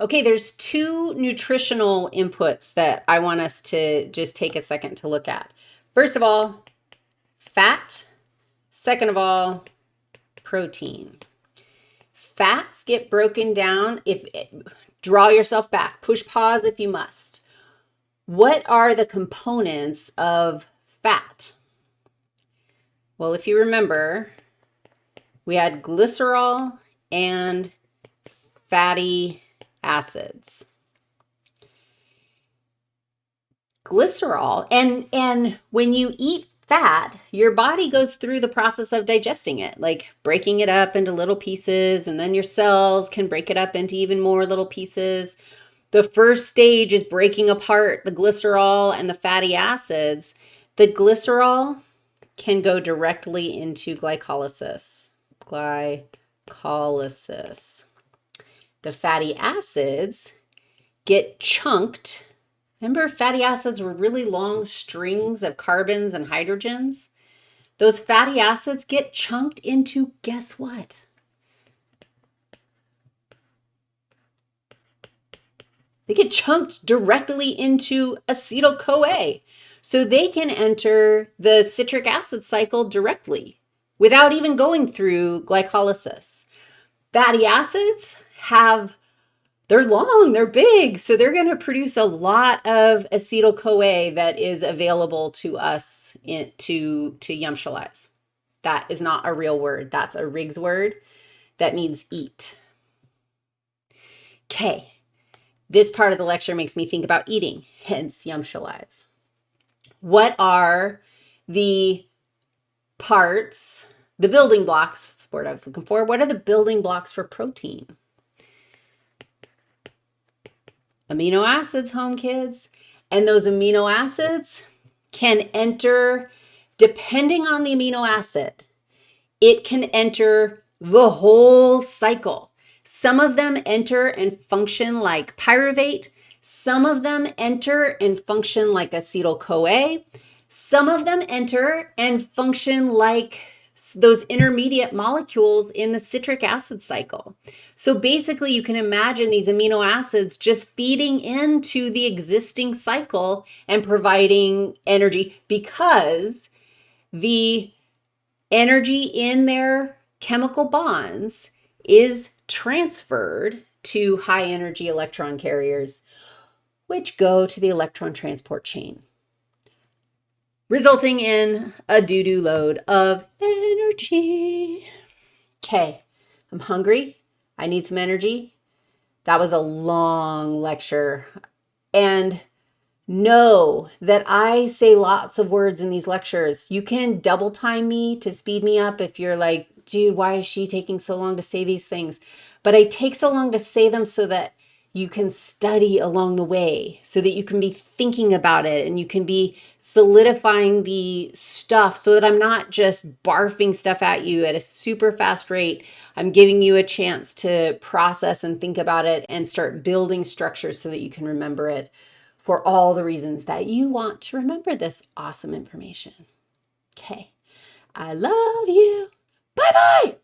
Okay, there's two nutritional inputs that I want us to just take a second to look at. First of all, fat. Second of all, protein. Fats get broken down if draw yourself back, push pause if you must. What are the components of fat? Well, if you remember, we had glycerol and fatty acids. Glycerol, and, and when you eat fat, your body goes through the process of digesting it, like breaking it up into little pieces, and then your cells can break it up into even more little pieces. The first stage is breaking apart the glycerol and the fatty acids. The glycerol can go directly into glycolysis. Glycolysis the fatty acids get chunked. Remember fatty acids were really long strings of carbons and hydrogens? Those fatty acids get chunked into, guess what? They get chunked directly into acetyl-CoA. So they can enter the citric acid cycle directly without even going through glycolysis. Fatty acids have they're long, they're big, so they're going to produce a lot of acetyl-CoA that is available to us in, to, to yumshalize. That is not a real word. That's a Riggs word that means eat. Okay, this part of the lecture makes me think about eating, hence yumshalize. What are the parts, the building blocks, that's the word I was looking for. What are the building blocks for protein? Amino acids, home kids. And those amino acids can enter, depending on the amino acid, it can enter the whole cycle. Some of them enter and function like pyruvate. Some of them enter and function like acetyl-CoA. Some of them enter and function like those intermediate molecules in the citric acid cycle. So basically you can imagine these amino acids just feeding into the existing cycle and providing energy because the energy in their chemical bonds is transferred to high energy electron carriers, which go to the electron transport chain resulting in a doo-doo load of energy. Okay, I'm hungry. I need some energy. That was a long lecture. And know that I say lots of words in these lectures. You can double time me to speed me up if you're like, dude, why is she taking so long to say these things? But I take so long to say them so that you can study along the way so that you can be thinking about it and you can be solidifying the stuff so that I'm not just barfing stuff at you at a super fast rate. I'm giving you a chance to process and think about it and start building structures so that you can remember it for all the reasons that you want to remember this awesome information. Okay. I love you. Bye-bye.